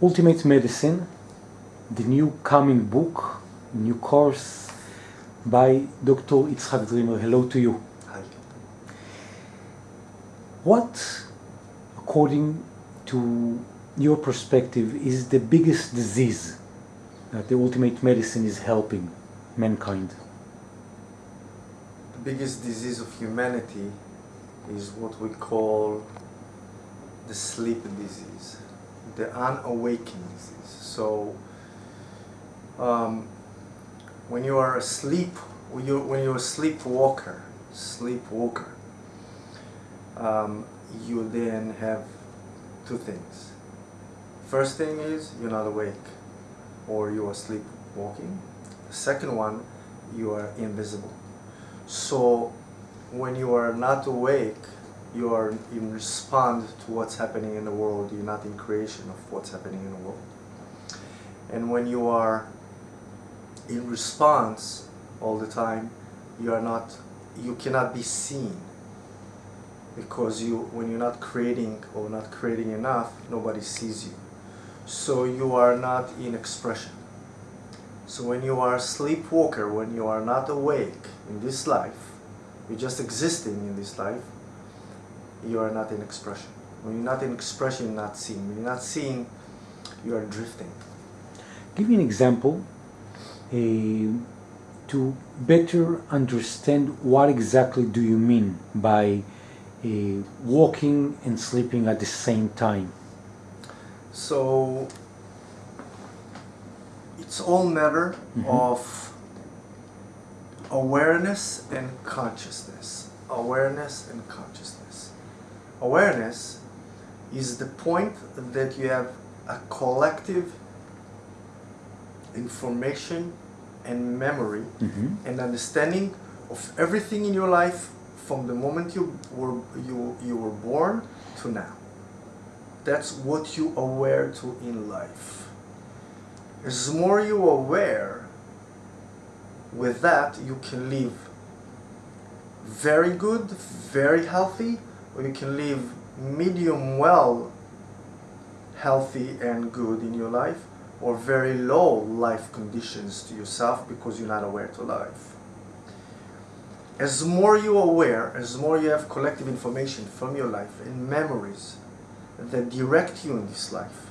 Ultimate Medicine, the new coming book, new course by Dr. Itzhak Dreamer. Hello to you. Hi. What, according to your perspective, is the biggest disease that the Ultimate Medicine is helping mankind? The biggest disease of humanity is what we call the sleep disease, the unawakening disease. So, um, when you are asleep, when you're, when you're a sleepwalker, sleepwalker, um, you then have two things. First thing is you're not awake, or you are sleepwalking. The second one, you are invisible. So when you are not awake, you are in respond to what's happening in the world. You're not in creation of what's happening in the world. And when you are in response all the time, you are not, you cannot be seen because you, when you're not creating or not creating enough, nobody sees you. So you are not in expression. So when you are a sleepwalker, when you are not awake in this life, you're just existing in this life, you are not in expression. When you're not in expression, you're not seeing. When you're not seeing, you are drifting. Give me an example uh, to better understand what exactly do you mean by uh, walking and sleeping at the same time. So it's all matter Mhm. of awareness and consciousness. Awareness and consciousness. Awareness is the point that you have a collective information and memory Mhm. and understanding of everything in your life from the moment you were you you were born to now. That's what you aware to in life. As more you aware, with that you can live very good, very healthy, you can live medium well healthy and good in your life, or very low life conditions to yourself because you're not aware to life. As more you are aware, as more you have collective information from your life and memories that direct you in this life,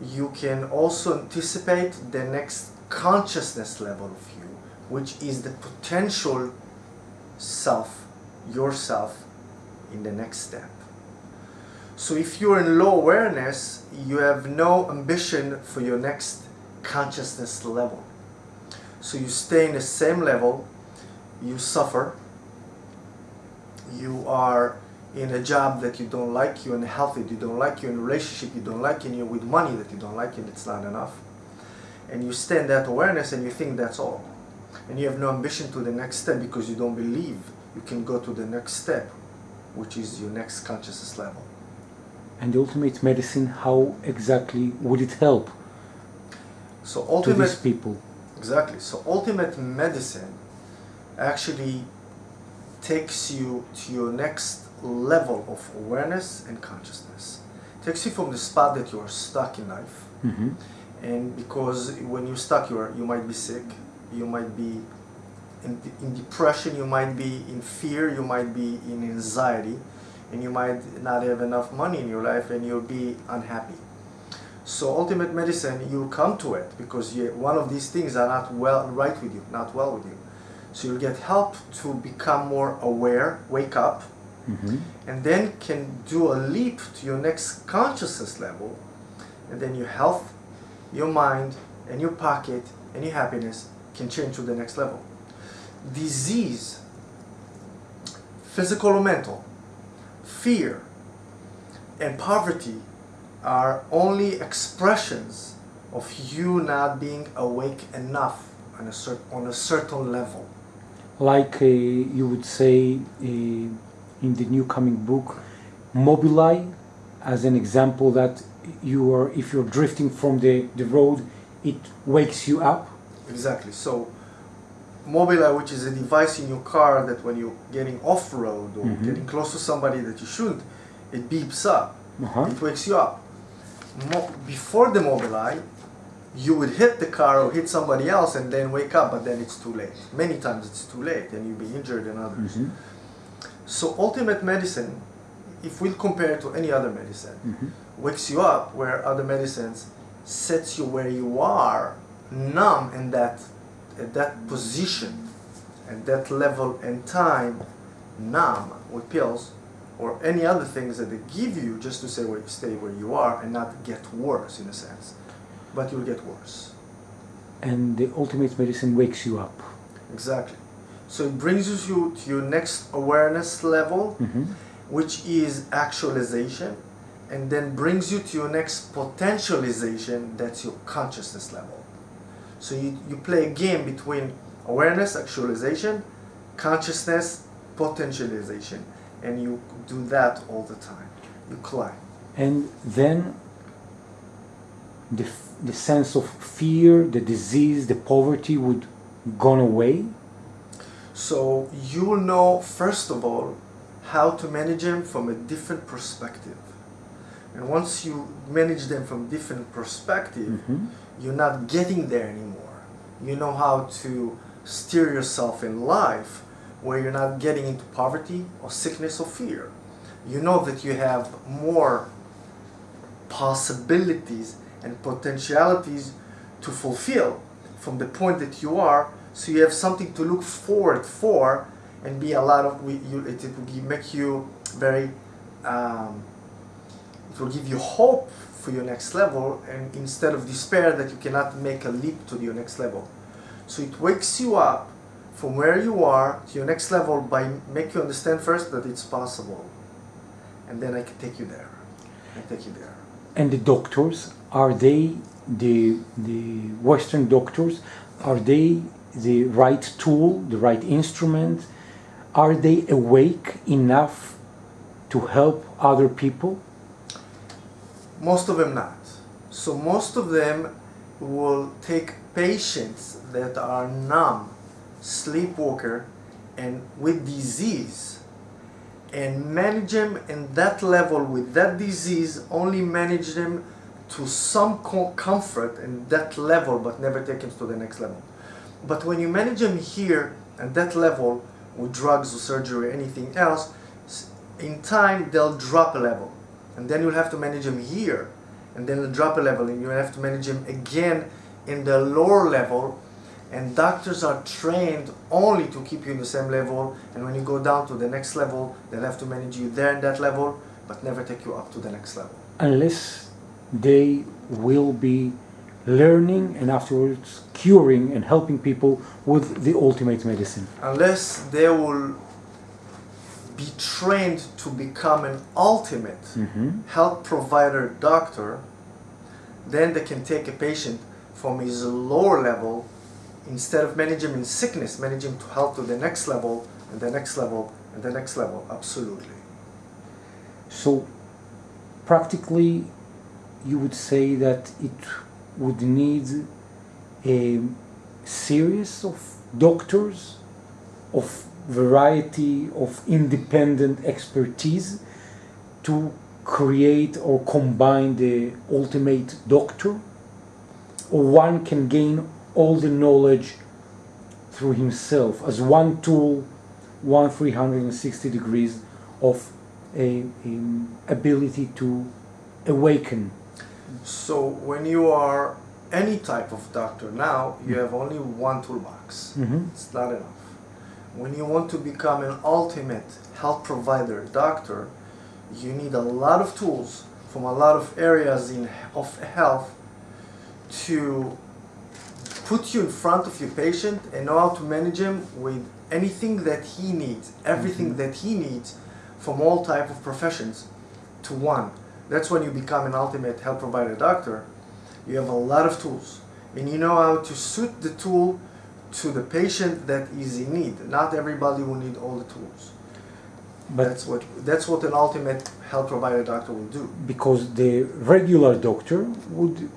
you can also anticipate the next consciousness level of you, which is the potential self, yourself, in the next step. So if you're in low awareness, you have no ambition for your next consciousness level. So you stay in the same level, you suffer, you are in a job that you don't like, you're in health that you don't like, you're in a relationship you don't like, and you're with money that you don't like, and it's not enough. And you stay in that awareness and you think that's all. And you have no ambition to the next step because you don't believe you can go to the next step, which is your next consciousness level. And the Ultimate Medicine, how exactly would it help So to ultimate these people? Exactly. So ultimate medicine actually takes you to your next level of awareness and consciousness. Takes you from the spot that you are stuck in life, Mhm. and because when you're stuck, you are you might be sick, you might be in, in depression, you might be in fear, you might be in anxiety, and you might not have enough money in your life, and you'll be unhappy. So ultimate medicine, you come to it because you, one of these things are not well right with you, not well with you. So you'll get help to become more aware, wake up, Mhm. and then can do a leap to your next consciousness level, and then your health, your mind, and your pocket, and your happiness can change to the next level. Disease, physical or mental, fear, and poverty are only expressions of you not being awake enough on a, cer- on a certain level. Like uh, you would say uh, in the new coming book, Mobileye, as an example that you are, if you're drifting from the, the road, it wakes you up. Exactly. So, Mobileye, which is a device in your car that when you're getting off road or Mhm. getting close to somebody that you shouldn't, it beeps up. Uh-huh. It wakes you up. mo- before the Mobileye, you would hit the car or hit somebody else and then wake up, but then it's too late. Many times it's too late and you'll be injured and others. Mhm. So ultimate medicine, if we compare it to any other medicine, Mhm. wakes you up where other medicines sets you where you are numb in that at that position at that level and time numb with pills or any other things that they give you just to say where stay where you are and not get worse in a sense but you'll get worse And the ultimate medicine wakes you up. exactly so it brings you to your next awareness level Mhm. which is actualization, and then brings you to your next potentialization, that's your consciousness level. So you, you play a game between awareness, actualization, consciousness, potentialization, and you do that all the time. You climb. And then the, the sense of fear, the disease, the poverty would gone away. So you will know, first of all, how to manage them from a different perspective. And once you manage them from different perspective, Mhm. you're not getting there anymore. You know how to steer yourself in life where you're not getting into poverty or sickness or fear. You know that you have more possibilities and potentialities to fulfill from the point that you are so you have something to look forward for and be a lot of you, it, it will make you very um, will give you hope for your next level and instead of despair that you cannot make a leap to your next level so it wakes you up from where you are to your next level by make you understand first that it's possible and then i can take you there i take you there And the doctors, are they the, the Western doctors, are they the right tool, the right instrument? Are they awake enough to help other people? Most of them not. So most of them will take patients that are numb, sleepwalker, and with disease, and manage them in that level with that disease. Only manage them to some comfort in that level, but never take them to the next level. But when you manage them here at that level with drugs or surgery or anything else, in time they'll drop a level and then you'll have to manage them here. And then drop a level and you'll have to manage them again in the lower level. And doctors are trained only to keep you in the same level. And when you go down to the next level they'll have to manage you there in that level but never take you up to the next level. Unless they will be learning and afterwards curing and helping people with the ultimate medicine. unless they will be trained to become an ultimate Mhm. health provider doctor, then they can take a patient from his lower level instead of managing in sickness, manage him to health to the next level and the next level and the next level. Absolutely. So, practically, you would say that it would need a series of doctors of variety of independent expertise to create or combine the ultimate doctor or one can gain all the knowledge through himself as one tool one 360 degrees of a, um, ability to awaken So when you are any type of doctor now, you have only one toolbox. Mhm. It's not enough. When you want to become an ultimate health provider doctor, you need a lot of tools from a lot of areas in of health to put you in front of your patient and know how to manage him with anything that he needs, everything mm-hmm. that he needs from all type of professions to one. That's when you become an ultimate health provider doctor. You have a lot of tools and you know how to suit the tool to the patient that is in need. Not everybody will need all the tools. but that's what that's what an ultimate health provider doctor will do. because the regular doctor would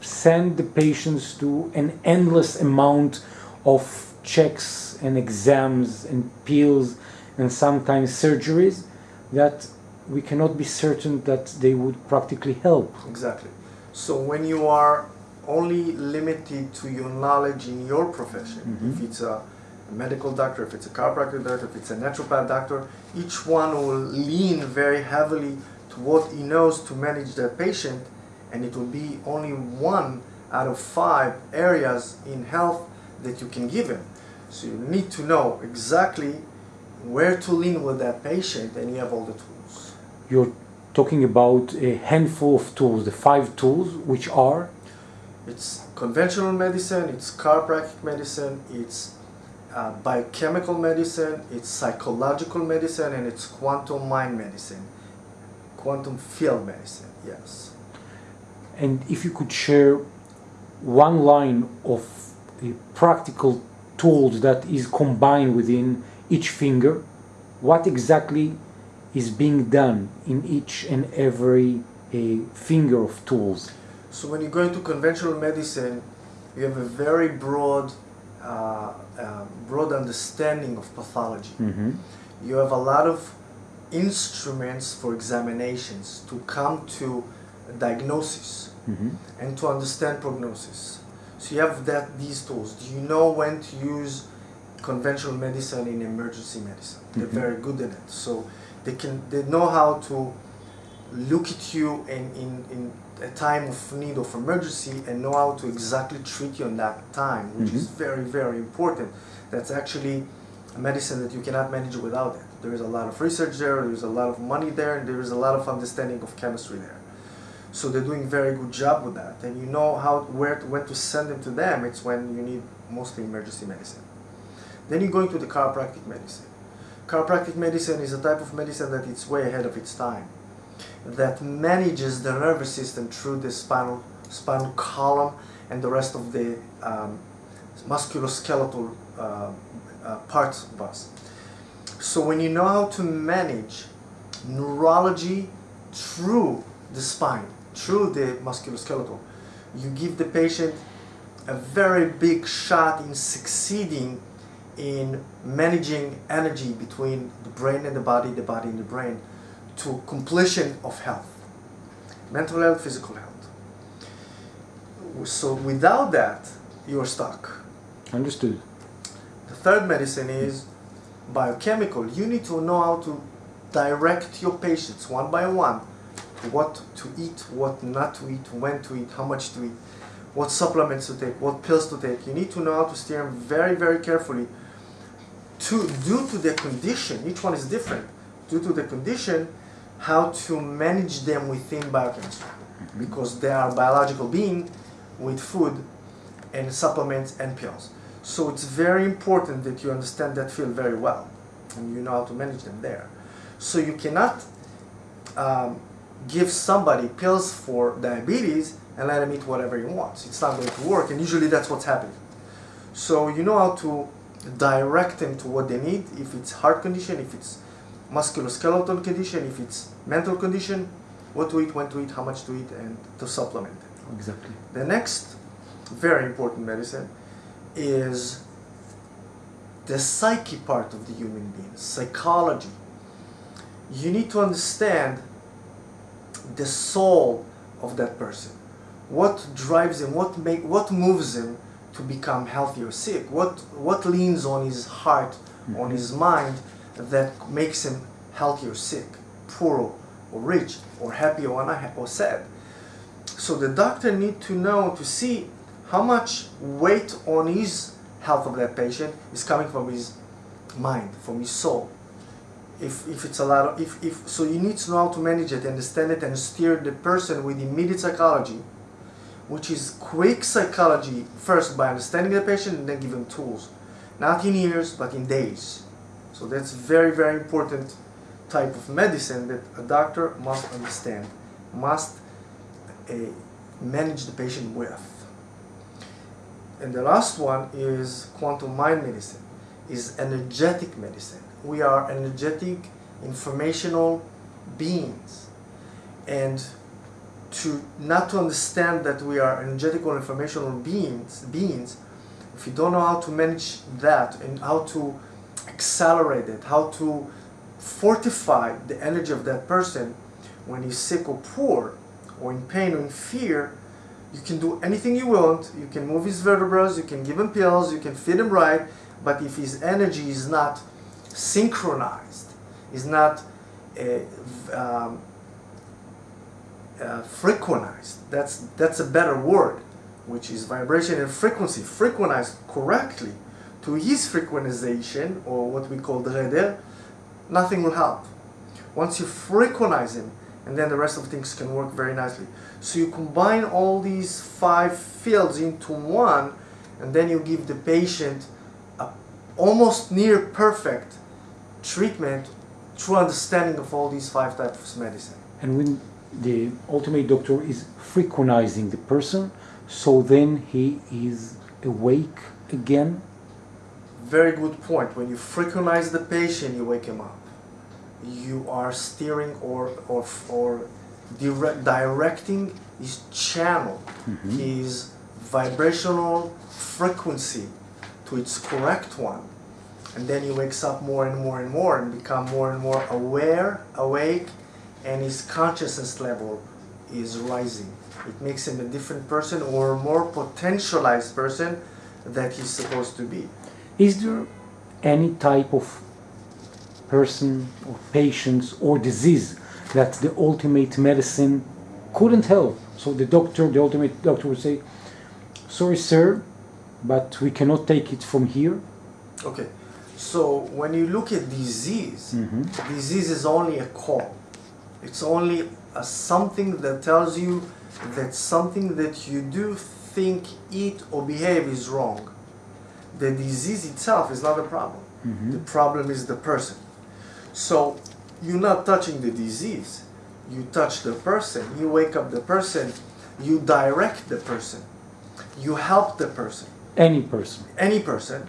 send the patients to an endless amount of checks and exams and pills and sometimes surgeries that we cannot be certain that they would practically help. Exactly. So when you are only limited to your knowledge in your profession, Mhm. if it's a medical doctor, if it's a chiropractor doctor, if it's a naturopath doctor, each one will lean very heavily to what he knows to manage that patient, and it will be only one out of five areas in health that you can give him. So you need to know exactly where to lean with that patient, and you have all the tools. You're talking about a handful of tools, the five tools, which are It's conventional medicine, it's chiropractic medicine, it's uh, biochemical medicine, it's psychological medicine, and it's quantum mind medicine, quantum field medicine, yes. And if you could share one line of the practical tools that is combined within each finger, what exactly is being done in each and every uh, finger of tools? So when you go into conventional medicine, you have a very broad, uh, uh, broad understanding of pathology. Mm-hmm. You have a lot of instruments for examinations to come to diagnosis. Mm-hmm. and to understand prognosis. So you have that these tools. Do you know when to use conventional medicine in emergency medicine? They're Mhm. very good in it. So they can they know how to look at you in, in, in a time of need of emergency and know how to exactly treat you in that time, which is mm-hmm. very, very important. That's actually a medicine that you cannot manage without it. There is a lot of research there, there is a lot of money there, and there is a lot of understanding of chemistry there. So they're doing a very good job with that, and you know how where to, when to send them to them. It's when you need mostly emergency medicine. Then you go into the chiropractic medicine. Chiropractic medicine is a type of medicine that it's way ahead of its time, that manages the nervous system through the spinal spinal column and the rest of the um, musculoskeletal uh, uh, parts of us. So when you know how to manage neurology through the spine, through the musculoskeletal, you give the patient a very big shot in succeeding in managing energy between the brain and the body, the body and the brain, to completion of health, mental health, physical health. So without that, you're stuck. Understood. The third medicine is biochemical. You need to know how to direct your patients one by one what to eat, what not to eat, when to eat, how much to eat, what supplements to take, what pills to take. You need to know how to steer them very, very carefully. To due to their condition, each one is different. Due to the condition, how to manage them within biochemistry, because they are biological being with food and supplements and pills. So it's very important that you understand that field very well and you know how to manage them there. So you cannot um, give somebody pills for diabetes and let him eat whatever he wants. It's not going to work, and usually that's what's happening. So you know how to direct them to what they need. If it's heart condition, if it's musculoskeletal condition, if it's mental condition, what to eat, when to eat, how much to eat, and to supplement it. Exactly. The next very important medicine is the psyche part of the human being, psychology. You need to understand the soul of that person. What drives him, what make what moves him to become healthy or sick? What what leans on his heart, on mm-hmm. his mind that makes him healthy or sick, poor or rich, or happy or unhappy or sad? So the doctor need to know to see how much weight on his health of that patient is coming from his mind, from his soul. If, if it's a lot of, if, if, so you need to know how to manage it, understand it, and steer the person with immediate psychology, which is quick psychology first by understanding the patient and then give him tools. Not in years, but in days. So that's very, very important type of medicine that a doctor must understand, must uh, manage the patient with. And the last one is quantum mind medicine, is energetic medicine. We are energetic, informational beings. And to not to understand that we are energetical informational beings beings, if you don't know how to manage that and how to accelerate it, how to fortify the energy of that person. When he's sick or poor or in pain or in fear you can do anything you want. You can move his vertebrae you can give him pills you can feed him right. But if his energy is not synchronized is not uh, um, uh, frequenized that's that's a better word which is vibration and frequency. Frequenized correctly to his frequentization, or what we call the nothing will help once you frequentize him and then the rest of things can work very nicely. So you combine all these five fields into one and then you give the patient a almost near perfect treatment through understanding of all these five types of medicine. And when the ultimate doctor is frequentizing the person, so then he is awake again? Very good point. When you frequenize the patient, you wake him up you are steering or or, or direct, directing his channel, mm-hmm. his vibrational frequency to its correct one. And then he wakes up more and more and more and become more and more aware, awake, and his consciousness level is rising. It makes him a different person or a more potentialized person that he's supposed to be. Is there any type of person or patients or disease that the ultimate medicine couldn't help. So the doctor, the ultimate doctor would say, sorry sir, but we cannot take it from here. Okay, so when you look at disease, mm-hmm. disease is only a call. It's only a something that tells you that something that you do, think, eat, or behave is wrong. The disease itself is not the problem. Mm-hmm. The problem is the person. So you're not touching the disease. You touch the person. You wake up the person. You direct the person. You help the person. Any person. Any person.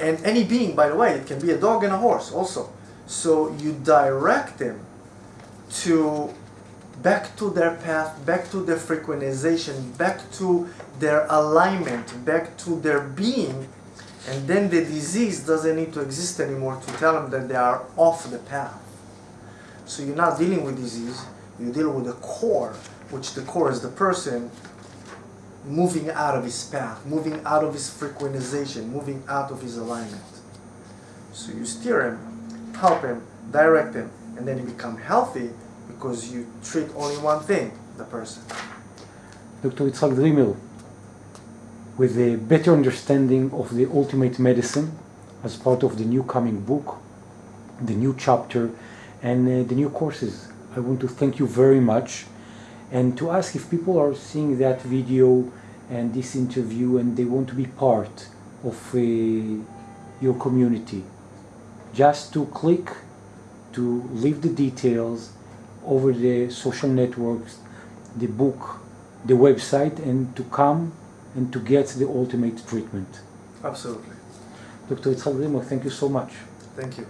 And any being, by the way, it can be a dog and a horse also. So you direct them to back to their path, back to their frequentization, back to their alignment, back to their being and then the disease doesn't need to exist anymore to tell them that they are off the path. So you're not dealing with disease, you deal with the core, which the core is the person moving out of his path, moving out of his frequentization, moving out of his alignment. So you steer him, help him, direct him, and then you become healthy because you treat only one thing, the person. Dr. Yitzhak Dreamer, with a better understanding of the ultimate medicine as part of the new coming book, the new chapter, and uh, the new courses. I want to thank you very much and to ask if people are seeing that video and this interview and they want to be part of uh, your community. Just to click to leave the details over the social networks, the book, the website, and to come and to get the ultimate treatment. Absolutely. Dr. Dreamer, thank you so much. Thank you.